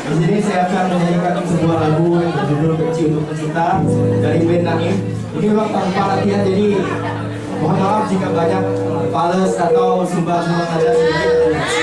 Di sini saya akan menyanyikan sebuah lagu yang berjudul Kecil untuk Pecinta dari band Nangis. Ini memang tanpa latihan jadi mohon maaf jika banyak fales atau sumbang-sumbang ada sedikit.